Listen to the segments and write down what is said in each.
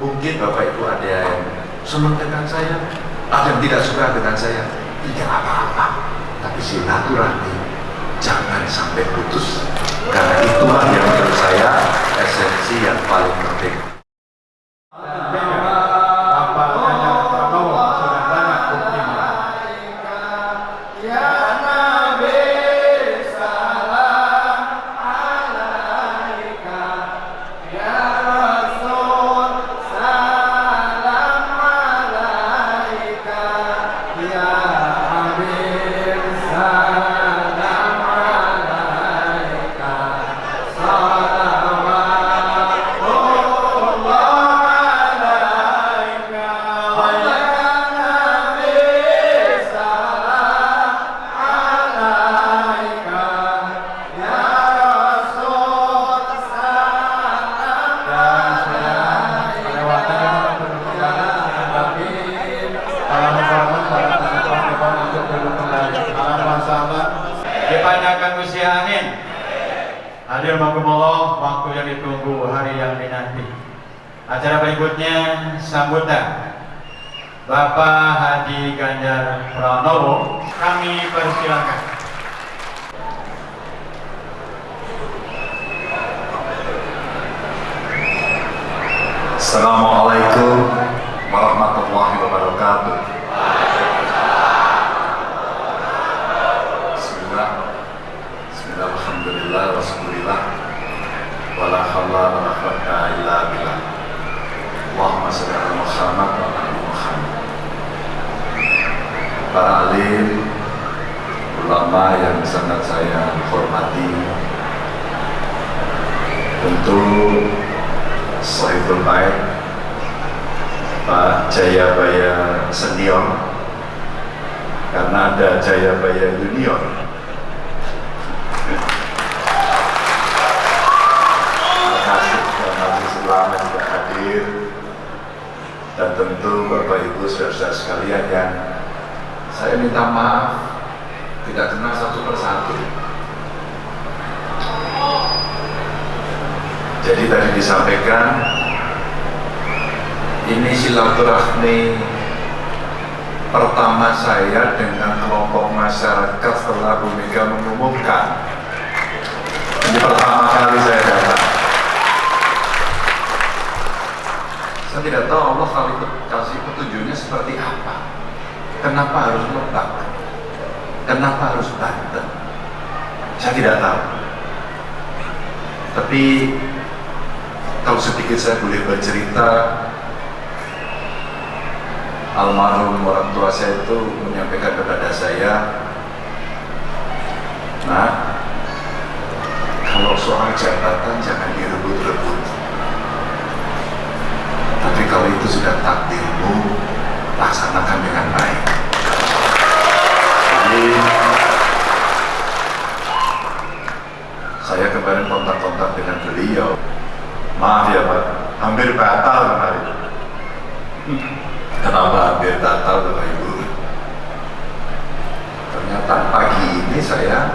mungkin bapak ibu ada yang senang dengan saya ada yang tidak suka dengan saya. Tidak apa-apa tapi silaturahmi. Jangan sampai putus. Karena itulah yang menurut saya esensi yang paling penting amin. Hadir mangkumullah waktu yang ditunggu hari yang dinanti. Acara berikutnya sambutan Bapak Hadi Ganjar Pranowo. Kami persilakan. Assalamualaikum warahmatullahi wabarakatuh Alhamdulillah Rasulullah Wala hawla wa la quwwata illa billah. Allahumma salli ala Muhammad wa ala Muhammad. Para alim Ulama yang sangat saya hormati. Tentu Sahibul Bait Pak Jayabaya Senior karena ada Jayabaya Junior hadir dan tentu Bapak Ibu saudara sekalian yang saya minta maaf tidak kenal satu persatu Jadi tadi disampaikan ini silaturahmi pertama saya dengan kelompok masyarakat setelah Bu Mega mengumumkan. Ini pertama kali saya datang. Saya tidak tahu Allah kali kasih petunjuknya seperti apa. Kenapa harus Lebak? Kenapa harus Banten? Saya tidak tahu. Tapi kalau sedikit saya boleh bercerita almarhum orang tua saya itu menyampaikan kepada saya nah kalau soal jabatan jangan direbut-rebut tapi kalau itu sudah takdirmu laksanakan dengan baik jadi saya kemarin kontak-kontak dengan beliau Maaf ya Pak, hampir batal kemarin. Kenapa hampir batal Bapak Ibu? Ternyata pagi ini saya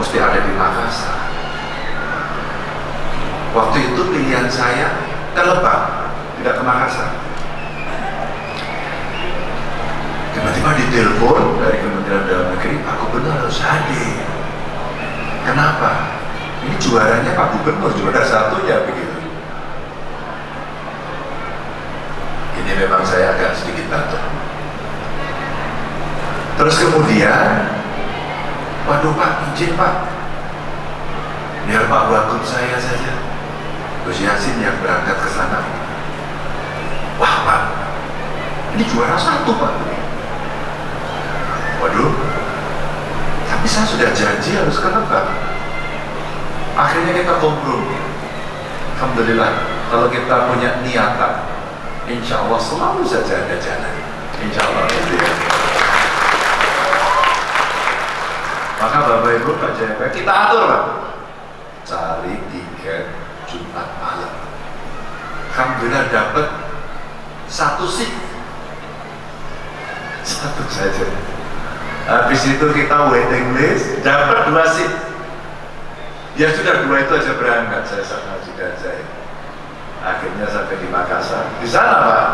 mesti ada di Makassar. Waktu itu pilihan saya ke Lebak, tidak ke Makassar. Tiba-tiba ditelepon dari Kementerian Dalam Negeri, Pak Gubernur harus hadir. Kenapa? Ini juaranya Pak Gubernur, juara satunya begitu. Ini memang saya agak sedikit batuk. Terus kemudian, waduh Pak, izin Pak, biar Pak Wagub saya saja, Gus Yasin yang berangkat ke sana. Wah Pak, ini juara satu Pak. Waduh, tapi saya sudah janji harus ke akhirnya kita kompromi Alhamdulillah kalau kita punya niatan insya Allah selalu saja ada jalan. Insya Allah. Ya maka Bapak Ibu Pak Jaya kita atur Pak. Cari tiket Jumat malam. Alhamdulillah dapat satu sih. Satu saja. Habis itu kita waiting list dapat dua seat ya sudah dua itu aja berangkat. Saya sama dan saya. Akhirnya sampai di Makassar. Di sana pak.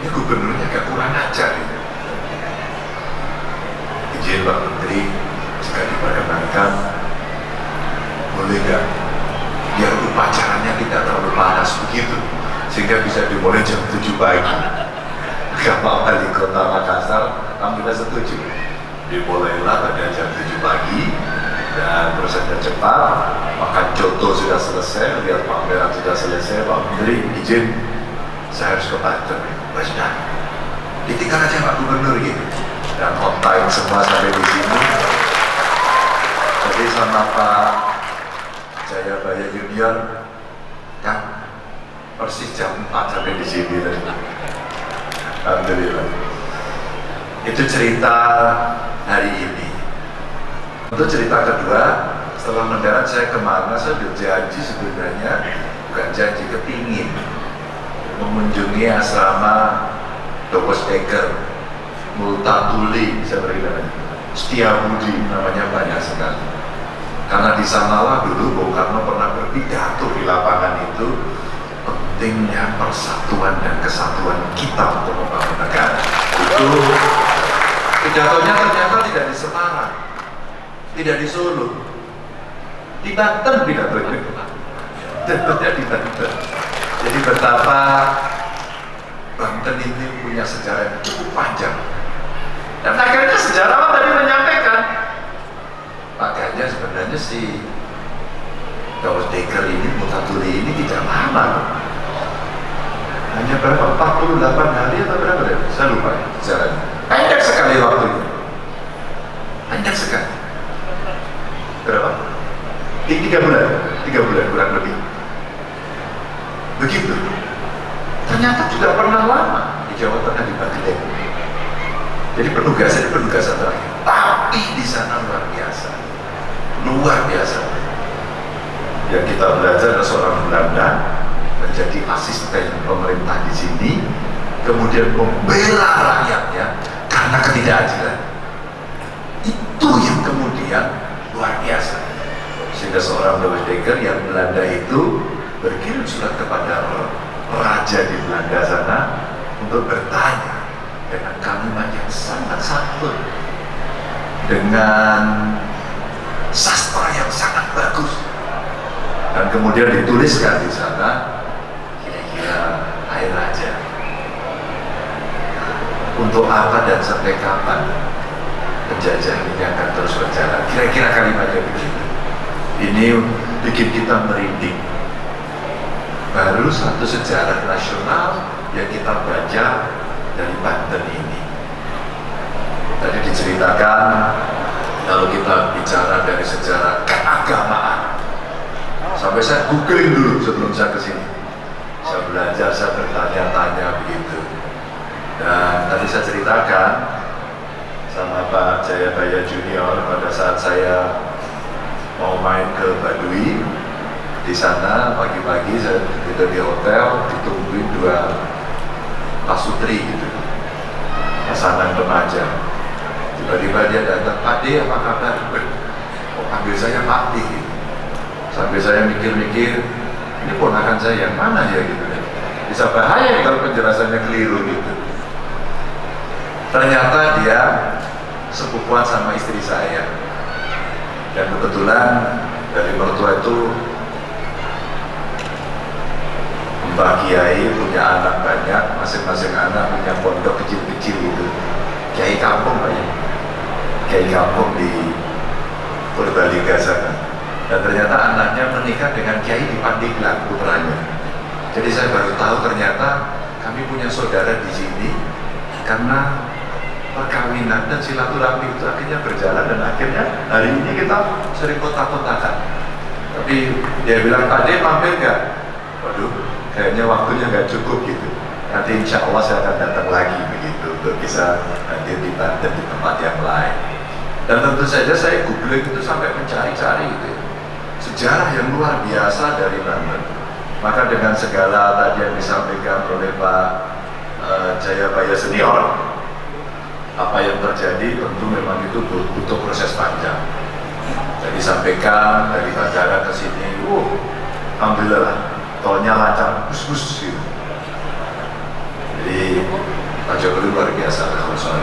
Ini gubernurnya agak kurang ajar ini izin Pak Menteri jika diperkenankan boleh nggak? Biar upacaranya tidak terlalu panas begitu sehingga bisa dimulai jam 7 pagi. Bapak Wali Kota Makassar alhamdulillah setuju. Dimulailah pada jam 7 pagi dan prosesnya cepat makan coto sudah selesai lihat pameran sudah selesai Pak Menteri izin. Saya harus ke Banten. Pak ditinggal aja Pak Gubernur gitu. Dan on time semua sampai di sini. Jadi sama Pak Jayabaya Junior kan persis jam 4 sampai di sini tadi. Alhamdulillah. Itu cerita hari ini. Untuk cerita kedua setelah mendarat saya ke mana saya berjanji sebenarnya bukan janji kepingin mengunjungi asrama Dokos Eker Multatuli saya beri namanya Setia Budi namanya banyak sekali. Karena di sanalah dulu Bung Karno pernah berpidato di lapangan itu pentingnya persatuan dan kesatuan kita untuk membangun negara. Itu pidatonya ternyata tidak di Semarang tidak di Solo di Banten pidatonya pidatonya di Banten. Jadi betapa Banten ini punya sejarah yang cukup panjang. Dan akhirnya sejarawan tadi menyampaikan? Makanya sebenarnya si Dawes Deker ini, Mutatuli ini tidak lama hanya berapa? 48 hari atau berapa ya? Saya lupa jalan. Pendek sekali waktunya. Pendek sekali. Berapa? Tiga bulan, tiga bulan kurang lebih. Begitu. Ternyata juga pernah lama di Jawa Tengah di Bagdad. Jadi penugasan penugasan terakhir. Tapi di sana luar biasa, luar biasa. Yang kita belajar ada seorang Belanda menjadi asisten pemerintah di sini, kemudian membela rakyatnya karena ketidakadilan. Itu yang kemudian luar biasa. Sehingga seorang Dekker yang Belanda itu berkirim surat kepada raja di Belanda sana untuk bertanya dengan kalimat yang sangat santun, dengan sastra yang sangat bagus, dan kemudian dituliskan di sana kira-kira air raja untuk apa dan sampai kapan penjajah ini akan terus berjalan. Kira-kira kalimatnya begitu ini bikin kita merinding. Baru satu sejarah nasional yang kita baca dari Banten ini. Tadi diceritakan kalau kita bicara dari sejarah keagamaan. Sampai saya googling dulu sebelum saya ke sini. Saya belajar, saya bertanya-tanya begitu dan tadi saya ceritakan sama Pak Jayabaya Junior pada saat saya mau main ke Baduy di sana pagi-pagi saya di hotel ditungguin dua pasutri gitu. Pasangan remaja. Tiba-tiba dia datang Pak D apa kabar? kok panggil saya Pak D? Gitu. sampai saya mikir-mikir ini ponakan saya yang mana ya? Gitu. Bisa bahaya kalau penjelasannya keliru gitu ternyata dia sepupuan sama istri saya dan kebetulan dari mertua itu Mbak Kiai punya anak banyak, masing-masing anak punya pondok kecil-kecil gitu. Kiai kampung Pak ya, Kiai kampung di Purbalingga sana. Dan ternyata anaknya menikah dengan Kiai di Pandeglang putranya. Jadi saya baru tahu ternyata kami punya saudara di sini karena perkawinan dan silaturahmi itu akhirnya berjalan dan akhirnya hari ini kita sering kontak-kontakan. Tapi dia bilang, De mampir nggak? Waduh, kayaknya waktunya nggak cukup gitu. Nanti insya Allah saya akan datang lagi begitu untuk bisa hadir di Banten di tempat yang lain. Dan tentu saja saya googling itu sampai mencari-cari gitu. ya. Sejarah yang luar biasa dari Banten. Maka dengan segala tadi yang disampaikan oleh Pak eh, Jayabaya Senior, apa yang terjadi tentu memang itu butuh proses panjang. Jadi sampaikan dari bandara ke sini, uh, alhamdulillah tolnya lancar bus-bus gitu. Jadi Pak Jokowi luar biasa kalau soal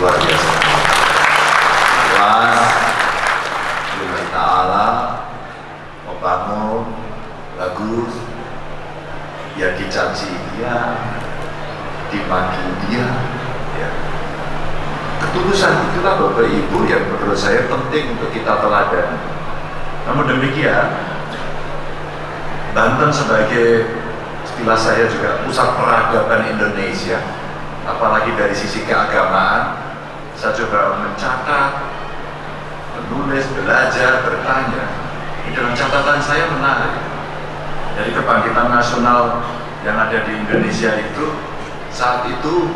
luar biasa. Jelas Lillahi ta'ala membangun bagus ya dicaci dia dimaki dia ya ketulusan itulah Bapak Ibu yang menurut saya penting untuk kita teladan. Namun demikian Banten sebagai istilah saya juga pusat peradaban Indonesia apalagi dari sisi keagamaan saya coba mencatat menulis, belajar, bertanya. Ini dalam catatan saya menarik. Dari kebangkitan nasional yang ada di Indonesia itu saat itu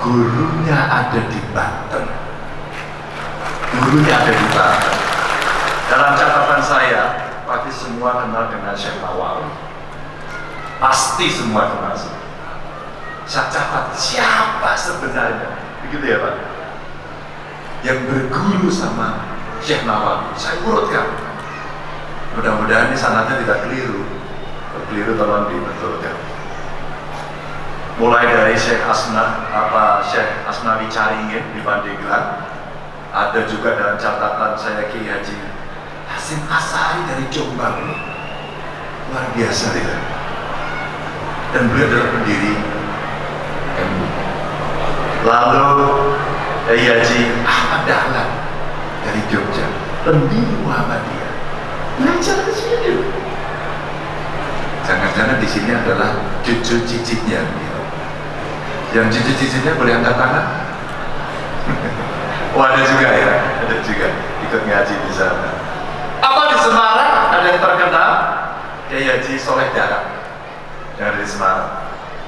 gurunya ada di Banten. Gurunya ada di Banten. Dalam catatan saya pasti semua kenal dengan Syekh Nawawi pasti semua kenal saya catat siapa sebenarnya? Begitu ya Pak? Yang berguru sama Syekh Nawawi saya urutkan. Mudah-mudahan ini sanatnya tidak keliru. Keliru tolong dibetulkan mulai dari Syekh Asna apa Syekh Asnawi Caringin di Pandeglang ada juga dalam catatan saya Ki Haji Hasim Asari dari Jombang. Luar biasa dia dan beliau adalah pendiri lalu Kiai Haji Ahmad Dahlan dari Jogja. Pendiri Muhammadiyah. Belajar ke sini jangan-jangan di sini adalah cucu cicitnya. Yang cucu cicitnya boleh angkat tangan? Oh ada juga ya? Ada juga. Ikut ngaji di sana. Apa di Semarang? Ada yang terkenal? Kiai Haji Soleh Darat yang ada di Semarang.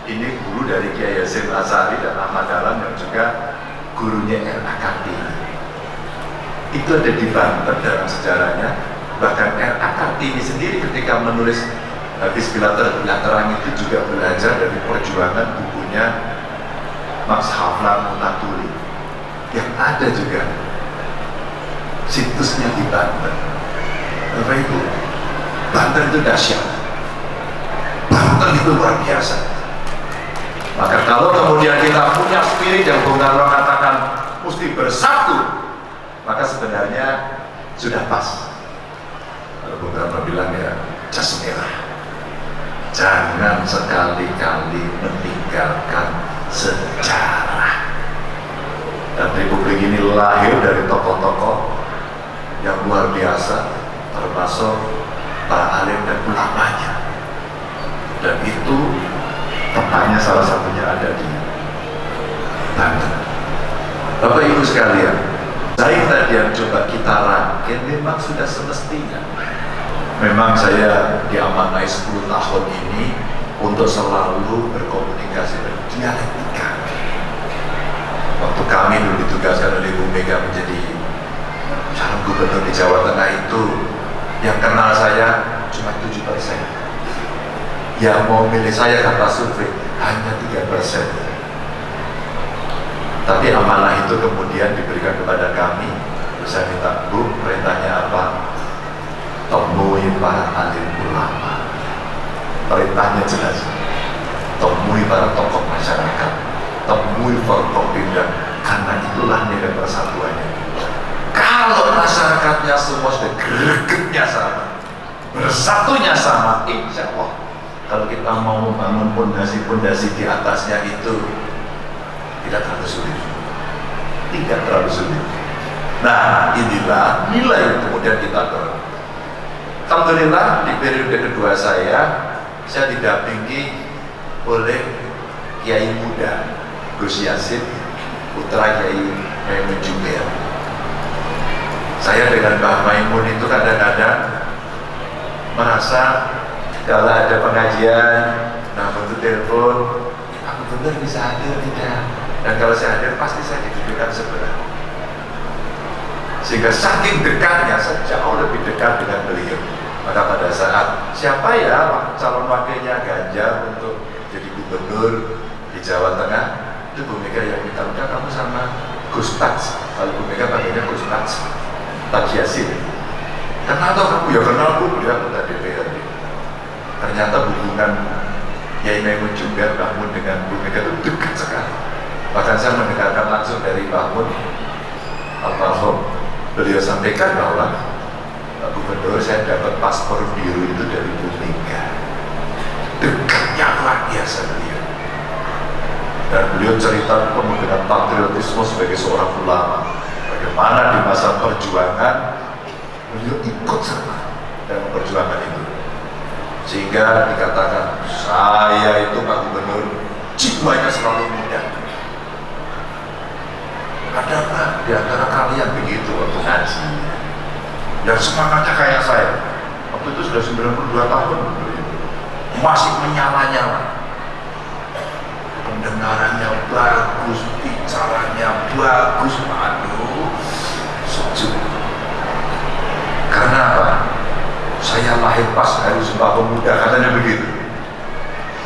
Ini guru dari Kiai Yasin Asari dan Ahmad Dahlan yang juga gurunya R.A. Kartini itu ada di Banten dalam sejarahnya. Bahkan R.A. Kartini sendiri ketika menulis Habis Bilater Bilateran itu juga belajar dari perjuangan bukunya Max Havlan Munatuli yang ada juga situsnya di Banten. Bapak Ibu Banten itu dahsyat. Banten itu luar biasa. Maka kalau kemudian kita punya spirit yang Bung Karno katakan mesti bersatu maka sebenarnya sudah pas. Kalau Bung Karno bilang ya jas merah. Jangan sekali-kali meninggalkan sejarah. Dan Republik ini lahir dari tokoh-tokoh yang luar biasa termasuk para alim dan ulamanya. Dan itu tempatnya salah satunya ada di Banten. Bapak Ibu sekalian saya tadi yang coba kita rangkai memang sudah semestinya. Memang saya diamanai 10 tahun ini untuk selalu berkomunikasi dan dialektika waktu kami dulu ditugaskan oleh Bu Mega menjadi calon gubernur di Jawa Tengah itu yang kenal saya cuma 7 persen. Yang mau milih saya kata survei hanya 3 persen. Tapi amanah itu kemudian diberikan kepada kami. Saya minta Bu perintahnya apa? Temui para alim ulama. Perintahnya jelas. Temui para tokoh masyarakat temui Forkopimda karena itulah nilai persatuannya. Kalau masyarakatnya semua sudah gregetnya sama bersatunya sama insya Allah. Kalau kita mau membangun pondasi-pondasi di atasnya itu tidak terlalu sulit. Tidak terlalu sulit. Nah inilah nilai yang kemudian kita dorong. Alhamdulillah di periode kedua saya saya didampingi oleh Kiai muda Gus Yasin putra Kiai Maimun Jubair saya dengan Mbah Maimun itu kadang-kadang merasa kalau ada pengajian nah bentuk telepon aku benar bisa hadir tidak? Dan kalau saya hadir pasti saya didudukan sebelah. Sehingga saking dekatnya saya jauh lebih dekat dengan beliau. Maka pada saat siapa ya calon wakilnya Ganjar untuk jadi gubernur di Jawa Tengah itu Bu Mega yang minta udah kamu sama Gus Tats kalau Bu Mega panggilnya Gus Tats Tats Yasin. Kenal tau kamu ya kenal Bu dia anggota DPRD ternyata hubungan Yai Maimun Jumber Bahmun dengan Bu Mega itu dekat sekali. Bahkan saya mendengarkan langsung dari Bahmun almarhum. Beliau sampaikan bahwa Gubernur saya dapat paspor biru itu dari Bu Mega. Dekatnya luar biasa beliau dan beliau cerita dengan patriotisme sebagai seorang ulama. Bagaimana di masa perjuangan beliau ikut serta dalam perjuangan itu. Sehingga dikatakan saya itu Pak Gubernur jiwanya selalu muda. Ada nggak di antara kalian begitu waktu ngaji? Dan semangatnya kayak saya. Waktu itu sudah 92 tahun. Masih menyala-nyala pendengarannya bagus bicaranya bagus aduh sejuk. Karena apa? saya lahir pas hari Sumpah Pemuda katanya begitu.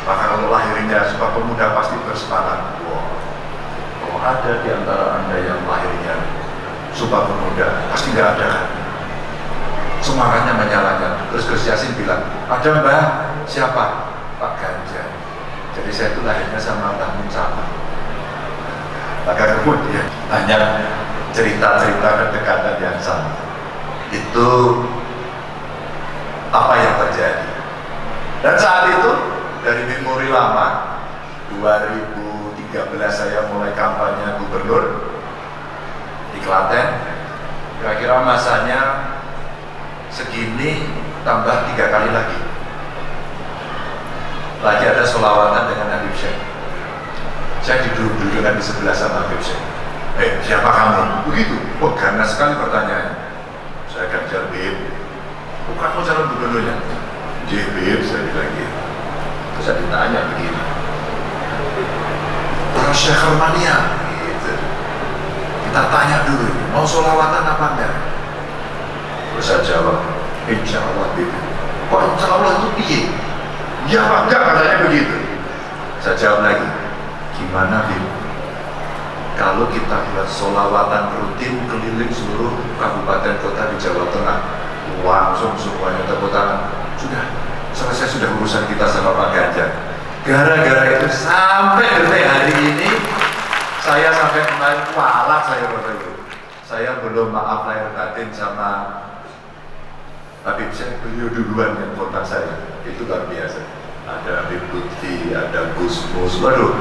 Maka kalau lahirnya Sumpah Pemuda pasti bersemangat. Wow. kalau ada di antara anda yang lahirnya Sumpah Pemuda pasti nggak ada kan? Semangatnya menyalakan terus Gus Yasin bilang ada mbak. Siapa? Pak jadi saya itu lahirnya sama Mbah Mun sama. Maka kemudian banyak cerita-cerita kedekatan yang sama. Itu apa yang terjadi? Dan saat itu dari memori lama 2013 saya mulai kampanye gubernur di Klaten. Kira-kira masanya segini tambah tiga kali lagi lagi ada solawatan dengan Habib Syekh. Saya duduk-dudukkan di sebelah sama Habib Syekh. Eh siapa kamu? begitu, oh karena sekali pertanyaan saya Ganjar Bib. Bukan mau calon gubernurnya. Bib saya bilang gitu. Terus saya ditanya begini. Orang Syekh Hermania gitu. Kita tanya dulu mau solawatan apa enggak? Terus saya jawab insya Allah Bib. Kok insya Allah itu piye ya apa enggak katanya begitu. Saya jawab lagi gimana Bib kalau kita buat solawatan rutin keliling seluruh kabupaten kota di Jawa Tengah langsung semuanya tepuk tangan. Sudah selesai sudah urusan kita sama Pak Ganjar. Gara-gara itu sampai detik hari ini saya sampai kemarin kualat saya waktu itu saya belum maaf lahir batin sama Habib Syekh. Beliau duluan yang kontak saya. Itu luar biasa ada Habib Lutfi, ada Gus Mus. Waduh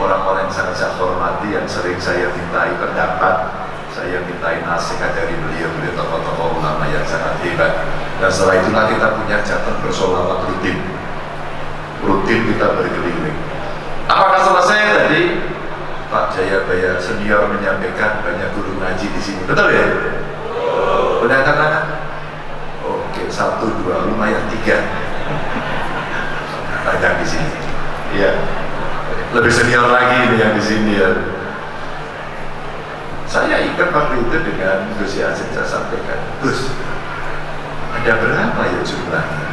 orang-orang yang sangat saya hormati yang sering saya mintai pendapat saya mintai nasihat dari beliau beliau tokoh-tokoh ulama yang sangat hebat. Dan setelah itulah kita punya jatuh bersolawat rutin. Rutin kita berkeliling. Apakah selesai tadi? Pak Jayabaya senior menyampaikan banyak guru ngaji di sini. Betul ya? benar katakan? oke satu dua lumayan tiga banyak di sini iya lebih senior lagi ini yang di sini ya. Saya ingat waktu itu dengan Gus Yasin saya sampaikan, Gus, ada berapa ya jumlahnya?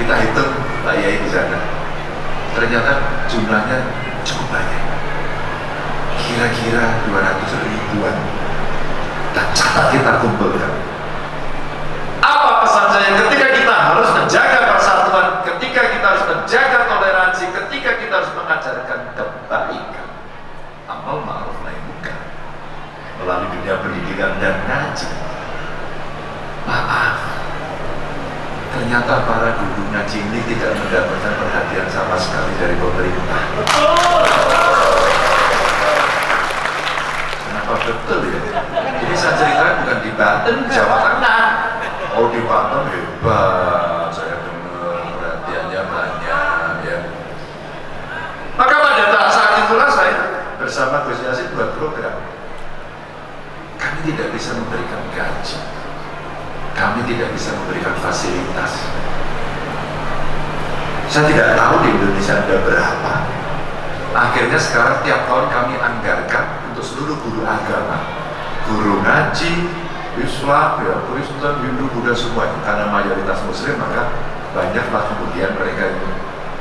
Kita hitung Pak Yai di sana. Ternyata jumlahnya cukup banyak. Kira-kira 200 ribuan. Dan catat kita kumpulkan. Apa pesan saya ketika kita harus menjaga kita harus menjaga toleransi, ketika kita harus mengajarkan kebaikan, amal ma'ruf nahi munkar melalui dunia pendidikan dan ngaji. Maaf, ternyata para guru ngaji ini tidak mendapatkan perhatian sama sekali dari pemerintah. Kenapa betul ya? Ini saya ceritakan bukan di Banten, Jawa Tengah. Oh di Banten hebat, saya dengar perhatiannya banyak ya. Maka pada saat itulah saya bersama Gus Yasin buat program. Kami tidak bisa memberikan gaji, kami tidak bisa memberikan fasilitas. Saya tidak tahu di Indonesia ada berapa. Akhirnya sekarang tiap tahun kami anggarkan untuk seluruh guru agama, guru ngaji, Islam, ya, Kristen, Hindu, Buddha semua karena mayoritas Muslim maka banyaklah kemudian mereka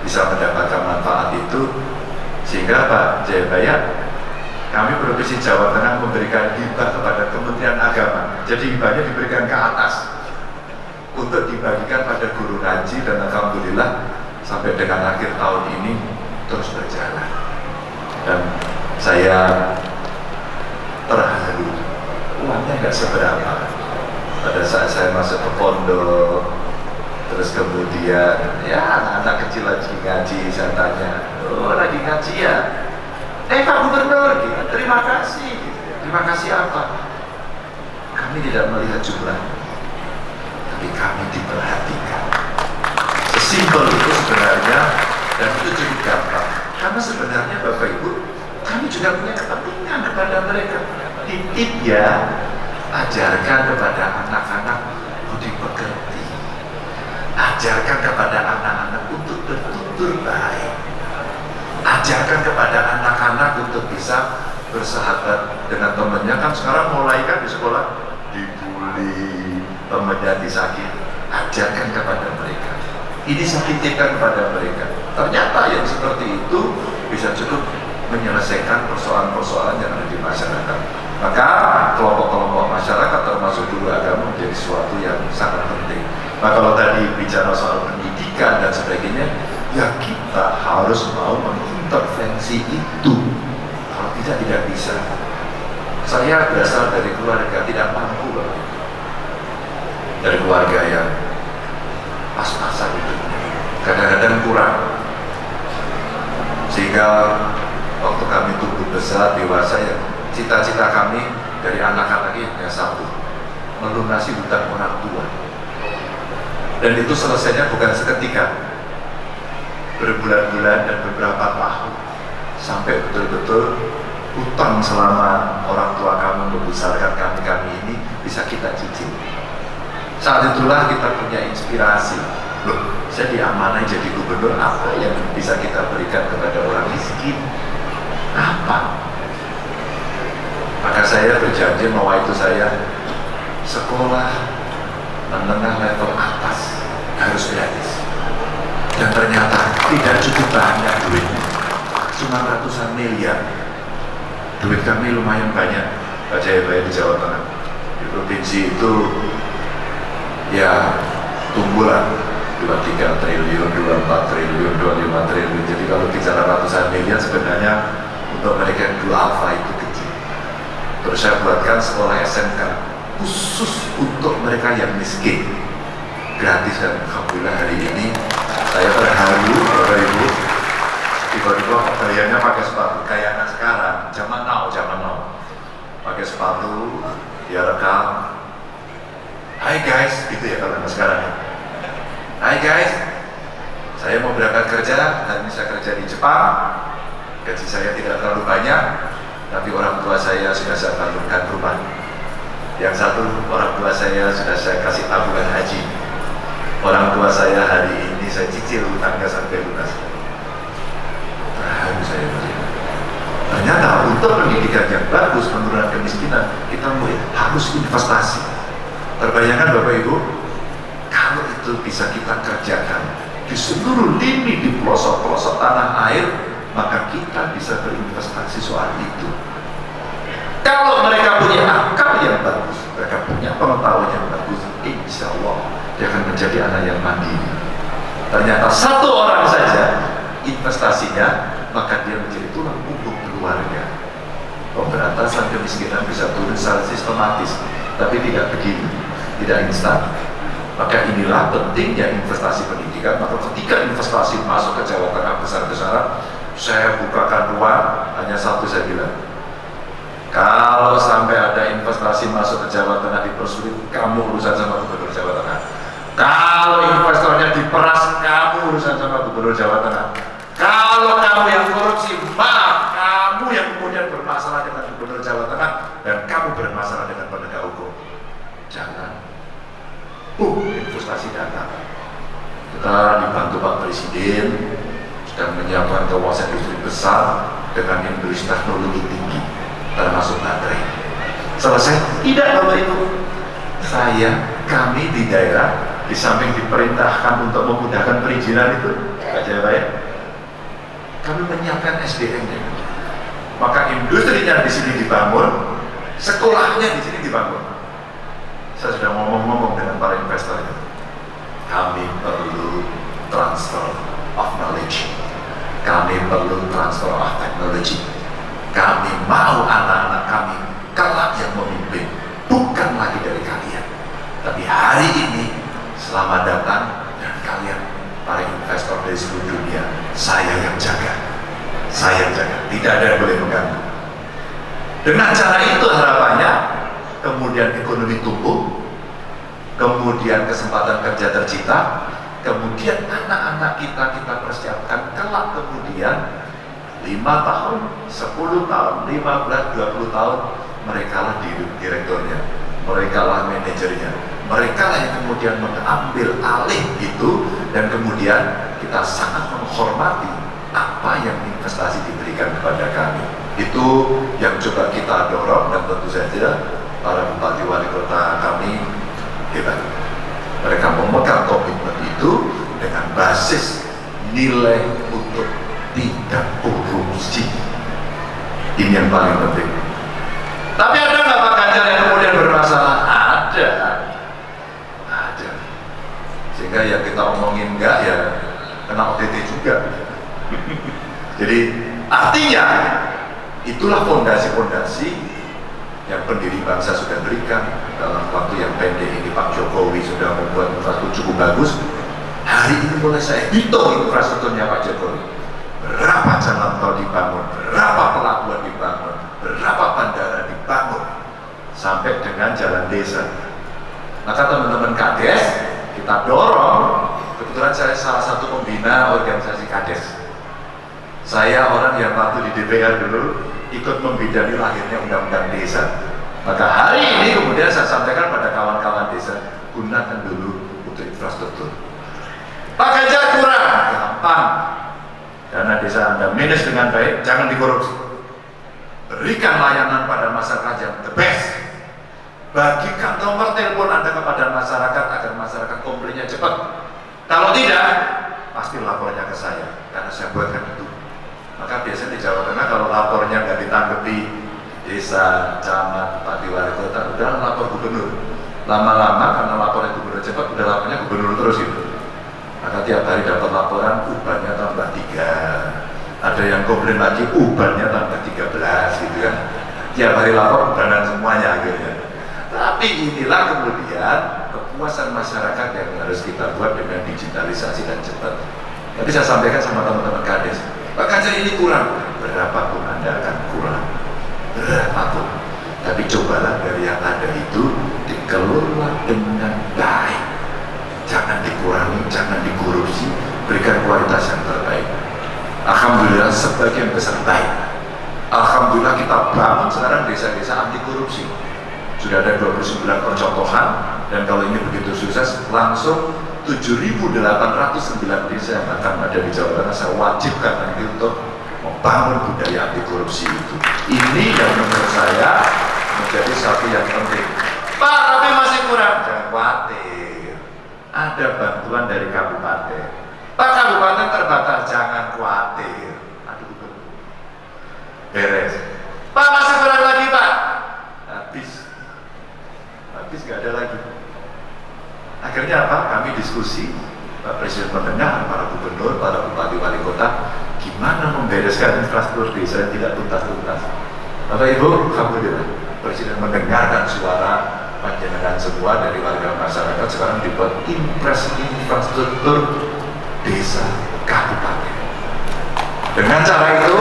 bisa mendapatkan manfaat itu sehingga Pak Jayabaya kami Provinsi Jawa Tengah memberikan hibah kepada Kementerian Agama. Jadi hibahnya diberikan ke atas untuk dibagikan pada guru ngaji dan Alhamdulillah sampai dengan akhir tahun ini terus berjalan. Dan saya terharu uangnya nggak seberapa. Pada saat saya masuk ke pondok terus kemudian ya anak-anak kecil lagi ngaji saya tanya oh lagi ya. Eh Pak Gubernur gitu. terima kasih. Terima kasih apa? Kami tidak melihat jumlah tapi kami diperhatikan. Sesimpel itu sebenarnya dan itu cukup gampang karena sebenarnya Bapak Ibu kami juga punya kepentingan kepada mereka. Titip ya ajarkan kepada anak-anak budi pekerti ajarkan kepada anak-anak untuk bertutur baik ajarkan kepada anak-anak untuk bisa bersahabat dengan temannya. Kan sekarang mulai kan di sekolah dibully temannya disakit ajarkan kepada mereka. Ini saya titipkan kepada mereka. Ternyata yang seperti itu bisa cukup menyelesaikan persoalan-persoalan yang ada di masyarakat. Maka kelompok-kelompok masyarakat termasuk dulu agama menjadi sesuatu yang sangat penting. Nah kalau tadi bicara soal pendidikan dan sebagainya ya kita harus mau mengintervensi itu? Kalau tidak tidak bisa. Saya berasal dari keluarga tidak mampu loh dari keluarga yang pas-pasan hidupnya. Kadang-kadang kurang. Sehingga waktu kami tumbuh besar dewasa ya cita-cita kami dari anak-anak ini hanya satu. Melunasi hutang orang tua. Dan itu selesainya bukan seketika berbulan-bulan dan beberapa tahun. Sampai betul-betul hutang selama orang tua kami membesarkan kami-kami ini bisa kita cicil. Saat itulah kita punya inspirasi. Loh saya diamanai jadi gubernur apa yang bisa kita berikan kepada orang miskin? Apa? Maka saya berjanji bahwa itu saya sekolah menengah level atas harus gratis dan ternyata tidak cukup banyak duitnya. Cuma ratusan miliar. Duit kami lumayan banyak Pak Jayabaya di Jawa Tengah. Di provinsi itu ya tumbuhlah 23 triliun, 24 triliun, 25 triliun. Jadi kalau bicara ratusan miliar sebenarnya untuk mereka yang dua alfa itu kecil. Terus saya buatkan sekolah SMK khusus untuk mereka yang miskin. Gratis dan Alhamdulillah hari ini saya terharu Bapak Ibu. Tiba-tiba gayanya pakai sepatu. Kayak anak sekarang. Zaman now, zaman now. Pakai sepatu dia rekam. Hai guys, gitu ya kalau anak sekarang ya. Hai guys, saya mau berangkat kerja dan bisa kerja di Jepang. Gaji saya tidak terlalu banyak tapi orang tua saya sudah saya tabungkan rumah. Yang satu orang tua saya sudah saya kasih tabungan haji. Orang tua saya hari ini saya cicil hutangnya sampai lunas terharu saya ternyata untuk pendidikan yang bagus penurunan kemiskinan kita harus investasi. Terbayangkan Bapak Ibu kalau itu bisa kita kerjakan di seluruh lini di pelosok-pelosok tanah air maka kita bisa berinvestasi soal itu. Kalau mereka punya akal yang bagus mereka punya pengetahuan yang bagus insya Allah dia akan menjadi anak yang mandiri ternyata satu orang saja investasinya maka dia menjadi tulang punggung keluarga. Pemberantasan kemiskinan bisa turun secara sistematis tapi tidak begini tidak instan. Maka inilah pentingnya investasi pendidikan. Maka ketika investasi masuk ke Jawa Tengah besar-besaran saya bukakan ruang hanya satu saya bilang kalau sampai ada investasi masuk ke Jawa Tengah dipersulit kamu urusan sama gubernur Jawa Tengah. Kalau investornya diperas kamu urusan sama gubernur Jawa Tengah. Kalau kamu yang korupsi maaf kamu yang kemudian bermasalah dengan gubernur Jawa Tengah dan kamu bermasalah dengan penegak hukum. Jangan. Uh investasi datang. Kita dibantu Pak Presiden dan menyiapkan kawasan industri besar dengan industri teknologi tinggi termasuk baterai. Selesai? tidak Bapak Ibu. Saya, kami di daerah di samping diperintahkan untuk memudahkan perizinan itu Pak Jaya kami menyiapkan SDM nya maka industrinya di sini dibangun sekolahnya di sini dibangun saya sudah ngomong-ngomong dengan para investor itu kami perlu transfer of knowledge. Kami perlu transfer of technology. Kami mau anak-anak kami kelak yang memimpin, bukan lagi dari kalian. Tapi hari ini, selamat datang dan kalian para investor dari seluruh dunia, saya yang jaga. Saya yang jaga, tidak ada yang boleh mengganggu. Dengan cara itu harapannya, kemudian ekonomi tumbuh, kemudian kesempatan kerja tercipta, kemudian anak-anak kita kita persiapkan kelak kemudian 5 tahun, 10 tahun, 15, 20 tahun mereka lah direkturnya, mereka lah manajernya, mereka lah yang kemudian mengambil alih itu dan kemudian kita sangat menghormati apa yang investasi diberikan kepada kami. Itu yang coba kita dorong dan tentu saja para bupati wali kota kami hebat. Mereka memegang komitmen itu dengan basis nilai untuk tidak korupsi. Ini yang paling penting. Tapi ada nggak Pak Ganjar yang kemudian bermasalah? Ada. Ada. Sehingga ya kita omongin enggak ya kena OTT juga. Jadi artinya itulah fondasi-fondasi yang pendiri bangsa sudah berikan dalam waktu yang pendek ini. Pak Jokowi sudah membuat infrastruktur cukup bagus. Hari ini mulai saya hitung infrastrukturnya Pak Jokowi. Berapa jalan tol dibangun berapa pelabuhan dibangun berapa bandara dibangun sampai dengan jalan desa. Maka teman-teman KDS kita dorong kebetulan saya salah satu pembina organisasi KDS saya orang yang waktu di DPR dulu ikut membidani lahirnya undang-undang desa. Maka hari ini kemudian saya sampaikan pada kawan-kawan desa, gunakan dulu untuk infrastruktur. Pak Ganjar kurang, gampang. Dana desa Anda minus dengan baik, jangan dikorupsi. Berikan layanan pada masyarakat yang the best. Bagikan nomor telepon Anda kepada masyarakat agar masyarakat komplainnya cepat. Kalau tidak, pasti lapornya ke saya karena saya buatkan itu maka biasanya di Jawa Tengah kalau lapornya nggak ditanggapi desa, camat, bupati, wali kota, udah lapor gubernur. Lama-lama karena laporan gubernur cepat, udah lapornya gubernur terus itu. Maka tiap hari dapat laporan, ubannya tambah tiga. Ada yang komplain lagi, ubannya tambah tiga belas gitu kan. Tiap hari lapor, ubanan semuanya akhirnya. Tapi inilah kemudian kepuasan masyarakat yang harus kita buat dengan digitalisasi dan cepat. Tapi saya sampaikan sama teman-teman kades, Pak Ganjar ini kurang, berapapun Anda akan kurang, berapapun. Tapi cobalah dari yang ada itu dikelola dengan baik. Jangan dikurangi, jangan dikorupsi, berikan kualitas yang terbaik. Alhamdulillah sebagian besar baik. Alhamdulillah kita bangun sekarang desa-desa anti korupsi. Sudah ada 29 percontohan dan kalau ini begitu sukses langsung 7.809 desa yang akan ada di Jawa Tengah saya wajibkan nanti untuk membangun budaya anti korupsi itu. Ini yang menurut saya menjadi satu yang penting. Pak tapi masih kurang. Jangan khawatir. Ada bantuan dari kabupaten. Pak kabupaten terbatas jangan khawatir. Aduh beres. Pak masih kurang lagi Pak? Habis. Habis gak ada lagi Akhirnya apa? Kami diskusi, Pak Presiden mendengar para gubernur, para bupati wali kota, gimana membereskan infrastruktur desa yang tidak tuntas-tuntas. Bapak Ibu, Alhamdulillah, Presiden mendengarkan suara panjenengan semua dari warga masyarakat sekarang dibuat impres infrastruktur desa kabupaten. Dengan cara itu,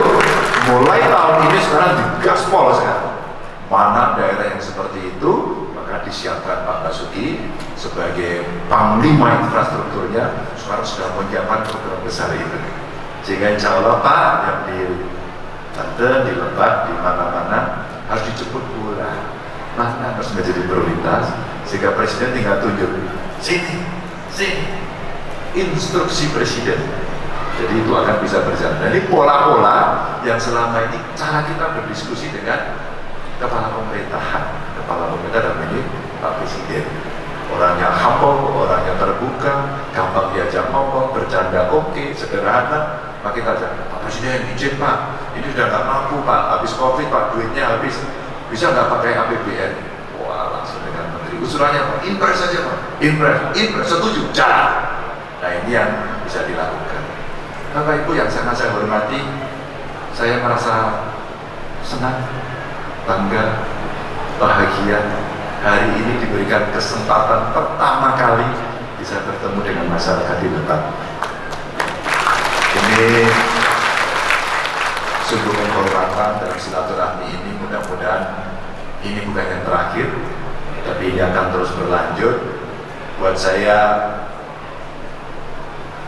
mulai tahun ini sekarang digaspol sekarang. Mana daerah yang seperti itu, disiapkan Pak Basuki sebagai panglima infrastrukturnya sekarang sudah menyiapkan program besar itu sehingga insya Allah Pak yang di Banten, di Lebak, di mana-mana harus dijemput pula mana harus menjadi prioritas sehingga Presiden tinggal tunjuk sini, sini instruksi Presiden. Jadi itu akan bisa berjalan. Jadi pola-pola yang selama ini cara kita berdiskusi dengan kepala pemerintahan. Kepala pemerintah dan ini Pak Presiden. Orangnya humble, orangnya terbuka, gampang diajak ngomong, bercanda oke, okay, sederhana. Maka kita ajak, Pak Presiden izin Pak, ini sudah nggak mampu Pak, habis Covid Pak, duitnya habis, bisa nggak pakai APBN? Wah langsung dengan Menteri, usulannya Pak, impres saja Pak, impres, impres, setuju, jalan. Nah ini yang bisa dilakukan. Bapak Ibu yang sangat saya hormati, saya merasa senang, bangga, bahagia hari ini diberikan kesempatan pertama kali bisa bertemu dengan masyarakat di depan. Ini sungguh penghormatan dalam silaturahmi ini mudah-mudahan ini bukan yang terakhir tapi ini akan terus berlanjut buat saya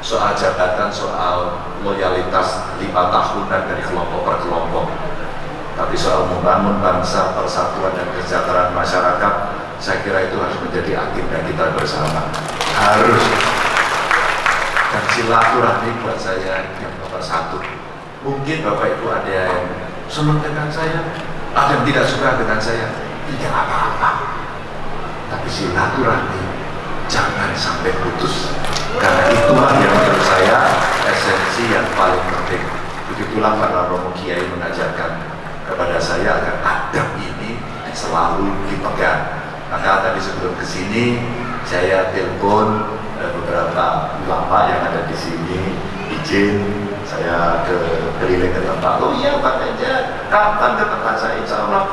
soal jabatan, soal loyalitas lima tahunan dari kelompok per kelompok tapi soal membangun bangsa, persatuan dan kesejahteraan masyarakat saya kira itu harus menjadi agenda kita bersama. Harus. Dan silaturahmi buat saya yang nomor satu. Mungkin Bapak Ibu ada yang senang dengan saya ada yang tidak suka dengan saya. Tidak apa-apa. Tapi silaturahmi jangan sampai putus. Karena itulah yang menurut saya esensi yang paling penting. Begitulah para romo kiai mengajarkan kepada saya agar adab ini selalu dipegang. Maka tadi sebelum ke sini saya telepon eh, beberapa ulama yang ada di sini. Izin saya ke keliling ke tempat. Oh iya Pak Ganjar kapan ke tempat saya insya Allah?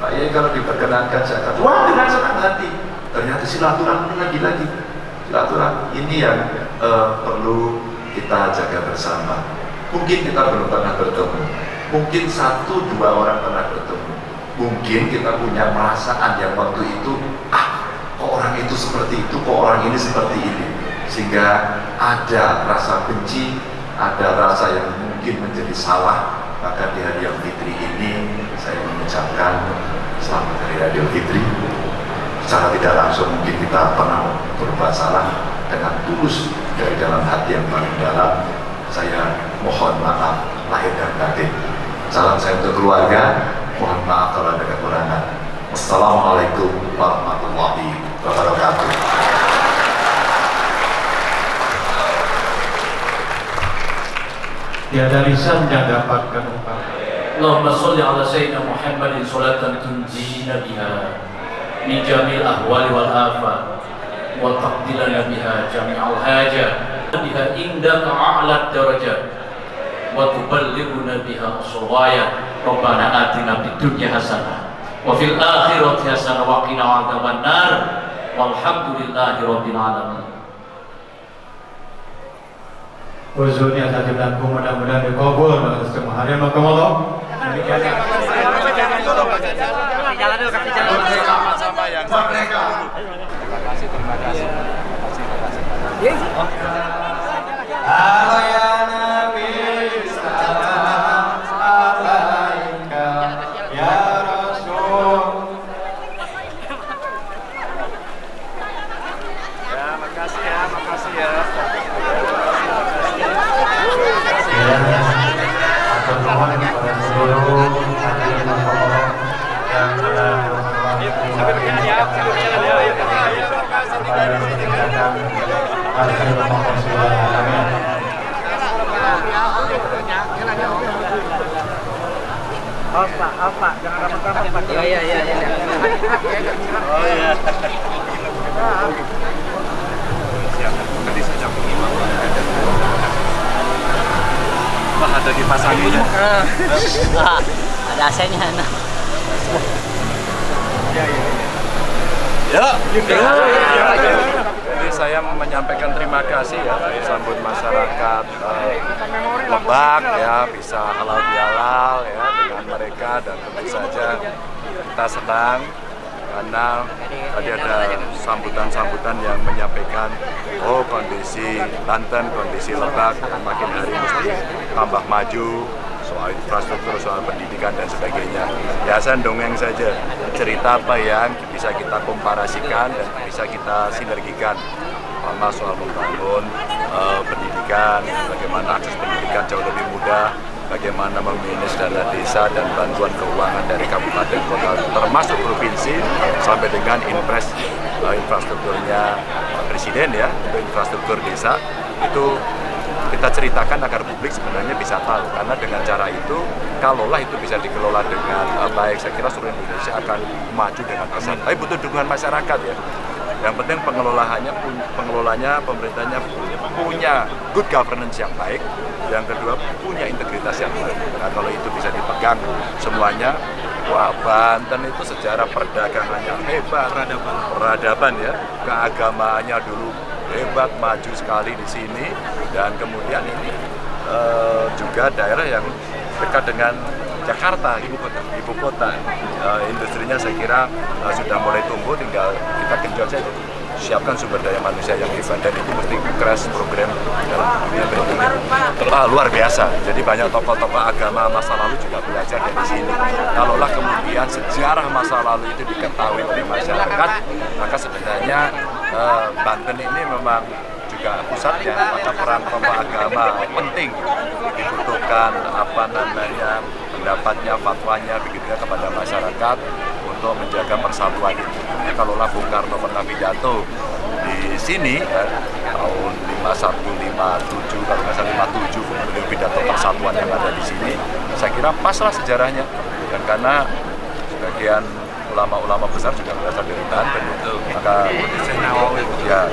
Pak Yai kalau diperkenankan saya kata wah dengan senang hati. Ternyata silaturahmi lagi-lagi silaturahmi ini yang uh, perlu kita jaga bersama. Mungkin kita belum pernah bertemu mungkin satu dua orang pernah bertemu. Mungkin kita punya perasaan yang waktu itu ah kok orang itu seperti itu kok orang ini seperti ini? Sehingga ada rasa benci ada rasa yang mungkin menjadi salah. Maka di hari yang fitri ini saya mengucapkan selamat hari raya fitri. Secara tidak langsung mungkin kita pernah berbuat salah. Dengan tulus dari dalam hati yang paling dalam saya mohon maaf lahir dan batin Salam saya untuk keluarga. Mohon maaf kalau ada kekurangan. Assalamualaikum warahmatullahi wabarakatuh. Tiada lisan yang dapat ungkap. Allahumma salli ala sayyidina Muhammadin salatan tunjina biha min jamil ahwali wal afat wa taqdilana biha jami'al hajat biha indaka a'la darajat wa tuballighuna biha aswaya rabbana atina fid dunya hasanah wa fil akhirati hasanah wa qina adzaban nar walhamdulillahi rabbil alamin Uzurnya tadi belangku mudah-mudahan dikabul dengan semua hari. Demikian. Dulu, jalan. Sama-sama yang Merdeka. Terima kasih, terima kasih. Terima kasih, terima kasih. Halo ya Nabi, salam alaika ya Rasul. Ya, makasih ya, makasih ya. Ya, atur nuhun kepada seluruh hadirin makamullah yang telah menghormati kepada menjaga Pak, jangan rapat-rapat Pak. Iya, iya, iya. Oh iya. Tadi lima. Wah, ada dipasanginnya. Wah, ada AC-nya. Nah. Ya, ya. Jadi saya menyampaikan terima kasih ya sambut masyarakat eh, Lebak ya bisa halal bihalal ya dengan mereka dan tentu saja kita senang karena tadi ada sambutan-sambutan yang menyampaikan oh kondisi Banten, kondisi Lebak makin hari mesti tambah maju soal infrastruktur, soal pendidikan dan sebagainya. Ya saya dongeng saja cerita apa yang bisa kita komparasikan dan bisa kita sinergikan pertama soal membangun eh, pendidikan, bagaimana akses pendidikan jauh lebih mudah, bagaimana memanage dana desa dan bantuan keuangan dari kabupaten kota termasuk provinsi sampai dengan impres eh, infrastrukturnya presiden ya untuk infrastruktur desa. Itu kita ceritakan agar publik sebenarnya bisa tahu karena dengan cara itu kalaulah itu bisa dikelola dengan uh, baik saya kira seluruh Indonesia akan maju dengan pesat tapi butuh dukungan masyarakat ya Yang penting pengelolaannya, pengelolanya, pemerintahnya punya good governance yang baik. Yang kedua punya integritas yang baik. Nah kalau itu bisa dipegang semuanya, wah Banten itu sejarah perdagangannya hebat, peradaban, peradaban ya, keagamaannya dulu hebat, maju sekali di sini, dan kemudian ini uh, juga daerah yang dekat dengan Jakarta, ibu kota. Ibu kota. Uh, industrinya saya kira uh, sudah mulai tumbuh, tinggal kita genjot saja. Siapkan sumber daya manusia yang hebat dan itu mesti crash program dalam dunia berikutnya. Ah, luar biasa. Jadi banyak tokoh-tokoh agama masa lalu juga belajar dari sini. Kalaulah kemudian sejarah masa lalu itu diketahui oleh masyarakat, maka sebenarnya uh, Banten ini memang juga pusatnya, maka peran tokoh agama penting dibutuhkan apa namanya pendapatnya, fatwanya begitu ya kepada masyarakat untuk menjaga persatuan itu. Ya, kalau Bung Karno pernah pidato di sini ya, tahun 51, 57, kalau nggak salah 57 beliau pidato persatuan yang ada di sini, saya kira paslah sejarahnya. Dan karena sebagian ulama-ulama besar juga berasal dari Banten maka ya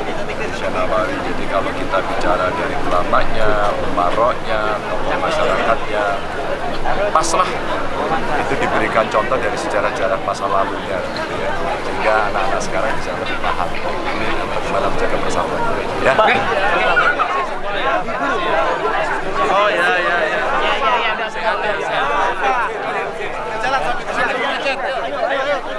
Nawawi jadi kalau kita bicara dari ulamanya, umaroknya, tokoh masyarakatnya paslah itu diberikan contoh dari sejarah-sejarah masa lalunya gitu ya. Sehingga anak-anak sekarang bisa lebih paham. Bagaimana menjaga persatuan ya. Oh ya ya ya. Ya ya ya ya ya ya. Ya,